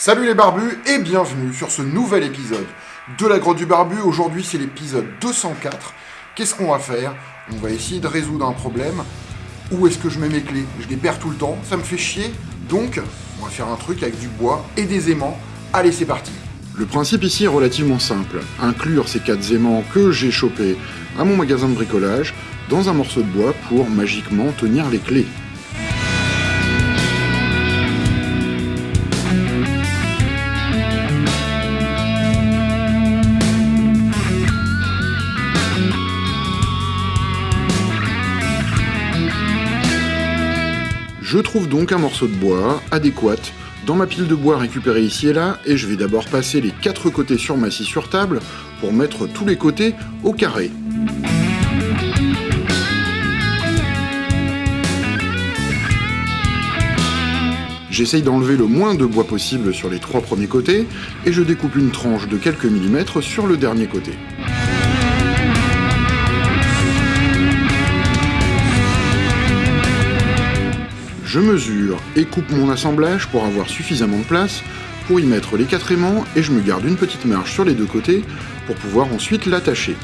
Salut les barbus et bienvenue sur ce nouvel épisode de la grotte du barbu. Aujourd'hui c'est l'épisode 204. Qu'est-ce qu'on va faire? On va essayer de résoudre un problème. Où est-ce que je mets mes clés? Je les perds tout le temps, ça me fait chier. Donc on va faire un truc avec du bois et des aimants. Allez c'est parti Le principe ici est relativement simple. Inclure ces quatre aimants que j'ai chopés à mon magasin de bricolage dans un morceau de bois pour magiquement tenir les clés. Je trouve donc un morceau de bois adéquat dans ma pile de bois récupérée ici et là, et je vais d'abord passer les quatre côtés sur ma scie sur table pour mettre tous les côtés au carré. J'essaye d'enlever le moins de bois possible sur les trois premiers côtés, et je découpe une tranche de quelques millimètres sur le dernier côté. Je mesure et coupe mon assemblage pour avoir suffisamment de place pour y mettre les quatre aimants et je me garde une petite marge sur les deux côtés pour pouvoir ensuite l'attacher.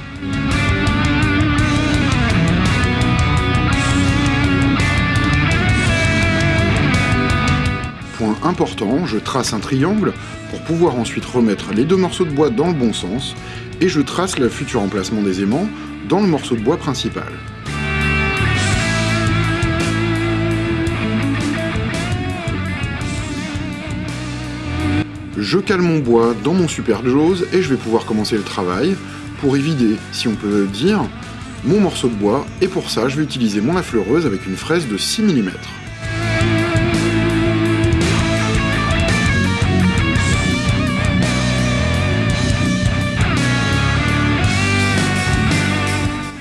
Point important, je trace un triangle pour pouvoir ensuite remettre les deux morceaux de bois dans le bon sens et je trace le futur emplacement des aimants dans le morceau de bois principal. Je cale mon bois dans mon super Jaws et je vais pouvoir commencer le travail pour y vider, si on peut dire, mon morceau de bois et pour ça je vais utiliser mon affleureuse avec une fraise de 6 mm.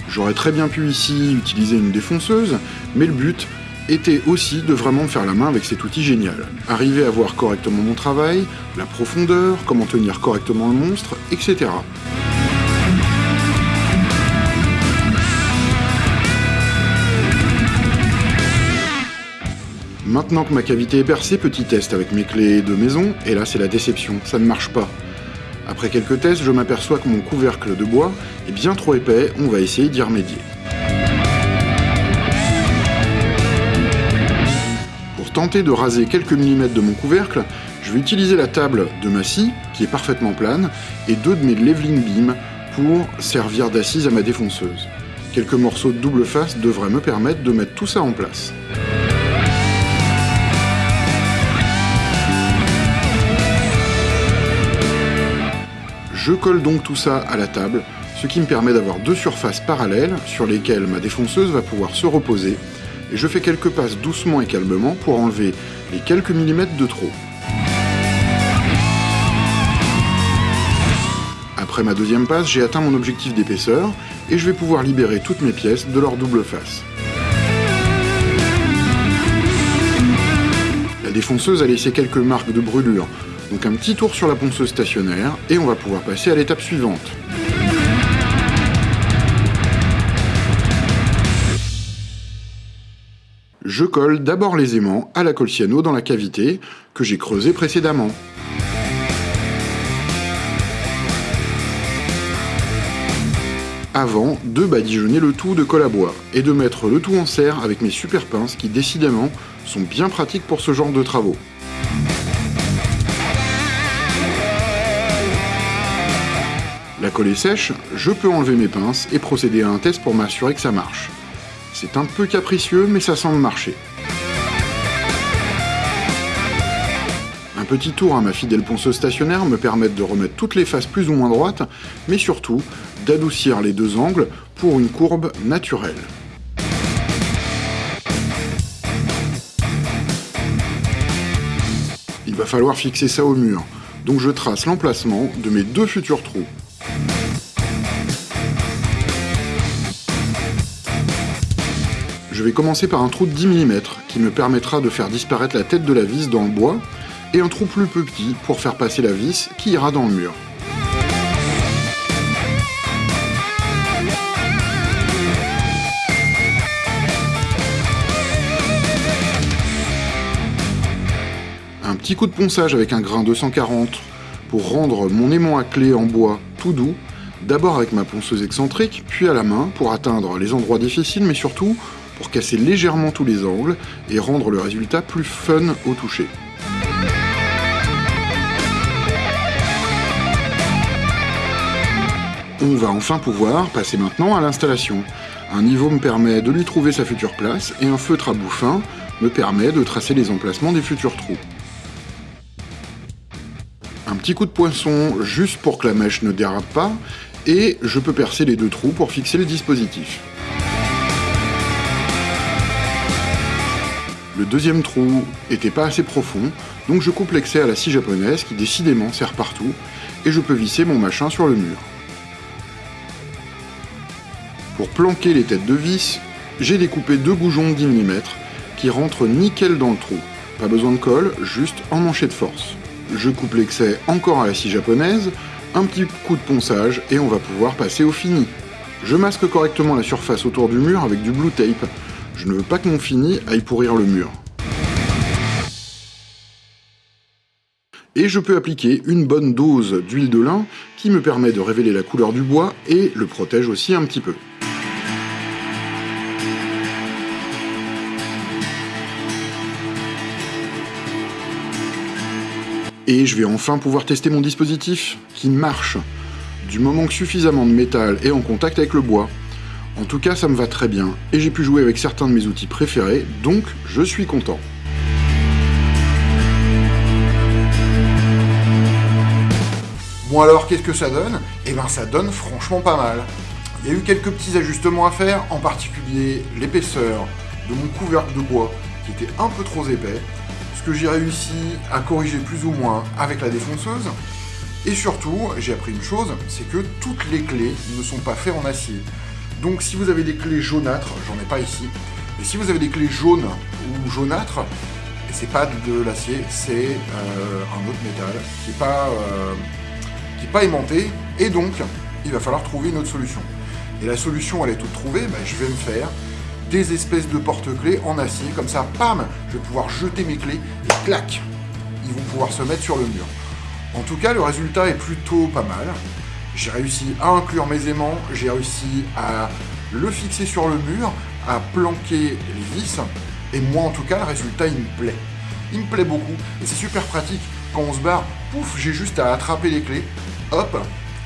J'aurais très bien pu ici utiliser une défonceuse, mais le but était aussi de vraiment faire la main avec cet outil génial. Arriver à voir correctement mon travail, la profondeur, comment tenir correctement le monstre, etc. Maintenant que ma cavité est percée, petit test avec mes clés de maison, et là c'est la déception, ça ne marche pas. Après quelques tests, je m'aperçois que mon couvercle de bois est bien trop épais, on va essayer d'y remédier. Tenter de raser quelques millimètres de mon couvercle, je vais utiliser la table de ma scie, qui est parfaitement plane, et deux de mes leveling beams pour servir d'assise à ma défonceuse. Quelques morceaux de double face devraient me permettre de mettre tout ça en place. Je colle donc tout ça à la table, ce qui me permet d'avoir deux surfaces parallèles sur lesquelles ma défonceuse va pouvoir se reposer et je fais quelques passes doucement et calmement pour enlever les quelques millimètres de trop. Après ma deuxième passe, j'ai atteint mon objectif d'épaisseur et je vais pouvoir libérer toutes mes pièces de leur double face. La défonceuse a laissé quelques marques de brûlure, donc un petit tour sur la ponceuse stationnaire et on va pouvoir passer à l'étape suivante. Je colle d'abord les aimants à la colle cyano dans la cavité que j'ai creusée précédemment. Avant de badigeonner le tout de colle à bois et de mettre le tout en serre avec mes super pinces qui décidément sont bien pratiques pour ce genre de travaux. La colle est sèche, je peux enlever mes pinces et procéder à un test pour m'assurer que ça marche. C'est un peu capricieux, mais ça semble marcher. Un petit tour à ma fidèle ponceuse stationnaire me permet de remettre toutes les faces plus ou moins droites, mais surtout d'adoucir les deux angles pour une courbe naturelle. Il va falloir fixer ça au mur, donc je trace l'emplacement de mes deux futurs trous. Je vais commencer par un trou de 10 mm qui me permettra de faire disparaître la tête de la vis dans le bois et un trou plus petit pour faire passer la vis qui ira dans le mur. petit coup de ponçage avec un grain 240 pour rendre mon aimant à clé en bois tout doux, d'abord avec ma ponceuse excentrique, puis à la main pour atteindre les endroits difficiles, mais surtout casser légèrement tous les angles et rendre le résultat plus fun au toucher. On va enfin pouvoir passer maintenant à l'installation. Un niveau me permet de lui trouver sa future place et un feutre à bout fin me permet de tracer les emplacements des futurs trous. Un petit coup de poinçon juste pour que la mèche ne dérape pas et je peux percer les deux trous pour fixer le dispositif. Le deuxième trou était pas assez profond, donc je coupe l'excès à la scie japonaise qui décidément sert partout, et je peux visser mon machin sur le mur. Pour planquer les têtes de vis, j'ai découpé deux goujons de 10 mm qui rentrent nickel dans le trou. Pas besoin de colle, juste emmanché de force. Je coupe l'excès encore à la scie japonaise, un petit coup de ponçage et on va pouvoir passer au fini. Je masque correctement la surface autour du mur avec du blue tape. Je ne veux pas que mon fini aille pourrir le mur. Et je peux appliquer une bonne dose d'huile de lin qui me permet de révéler la couleur du bois et le protège aussi un petit peu. Et je vais enfin pouvoir tester mon dispositif, qui marche, du moment que suffisamment de métal est en contact avec le bois. En tout cas, ça me va très bien, et j'ai pu jouer avec certains de mes outils préférés, donc je suis content. Bon alors, qu'est-ce que ça donne? Eh ben ça donne franchement pas mal. Il y a eu quelques petits ajustements à faire, en particulier l'épaisseur de mon couvercle de bois, qui était un peu trop épais, ce que j'ai réussi à corriger plus ou moins avec la défonceuse. Et surtout, j'ai appris une chose, c'est que toutes les clés ne sont pas faites en acier. Donc si vous avez des clés jaunâtres, j'en ai pas ici, mais si vous avez des clés jaunes ou jaunâtres, c'est pas de l'acier, c'est euh, un autre métal qui n'est pas, euh, pas aimanté, et donc il va falloir trouver une autre solution. Et la solution, elle est toute trouvée, bah, je vais me faire des espèces de porte-clés en acier, comme ça, pam, je vais pouvoir jeter mes clés, et clac, ils vont pouvoir se mettre sur le mur. En tout cas, le résultat est plutôt pas mal. J'ai réussi à inclure mes aimants, j'ai réussi à le fixer sur le mur, à planquer les vis, et moi en tout cas, le résultat il me plaît. Il me plaît beaucoup, et c'est super pratique. Quand on se barre, pouf, j'ai juste à attraper les clés, hop,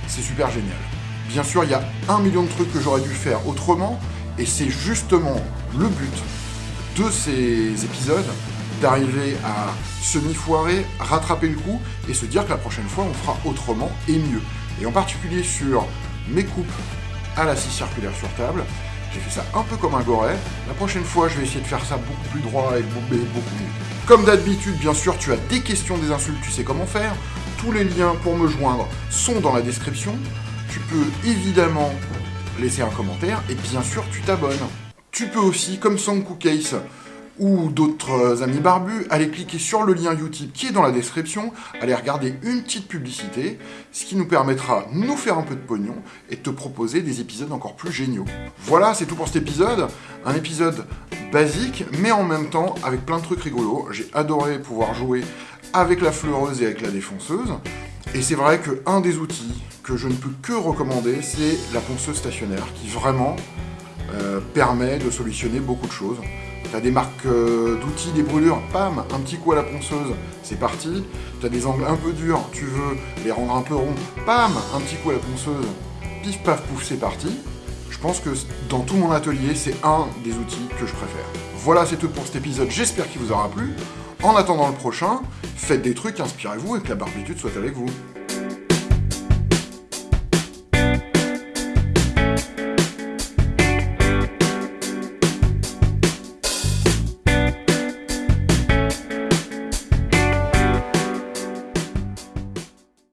c'est super génial. Bien sûr, il y a un million de trucs que j'aurais dû faire autrement, et c'est justement le but de ces épisodes, d'arriver à semi-foirer, rattraper le coup, et se dire que la prochaine fois, on fera autrement et mieux. Et en particulier sur mes coupes à la scie circulaire sur table, j'ai fait ça un peu comme un goret. La prochaine fois, je vais essayer de faire ça beaucoup plus droit et beaucoup mieux. Comme d'habitude, bien sûr, tu as des questions, des insultes, tu sais comment faire. Tous les liens pour me joindre sont dans la description. Tu peux évidemment laisser un commentaire et bien sûr, tu t'abonnes. Tu peux aussi, comme Sanku Case, ou d'autres amis barbus, aller cliquer sur le lien Utip qui est dans la description, aller regarder une petite publicité, ce qui nous permettra de nous faire un peu de pognon et de te proposer des épisodes encore plus géniaux. Voilà, c'est tout pour cet épisode. Un épisode basique, mais en même temps avec plein de trucs rigolos. J'ai adoré pouvoir jouer avec la fleureuse et avec la défonceuse. Et c'est vrai qu'un des outils que je ne peux que recommander, c'est la ponceuse stationnaire, qui vraiment euh, permet de solutionner beaucoup de choses. T'as des marques euh, d'outils, des brûlures, pam, un petit coup à la ponceuse, c'est parti. T'as des angles un peu durs, tu veux les rendre un peu ronds, pam, un petit coup à la ponceuse, pif paf pouf, c'est parti. Je pense que dans tout mon atelier, c'est un des outils que je préfère. Voilà, c'est tout pour cet épisode, j'espère qu'il vous aura plu. En attendant le prochain, faites des trucs, inspirez-vous et que la barbitude soit avec vous.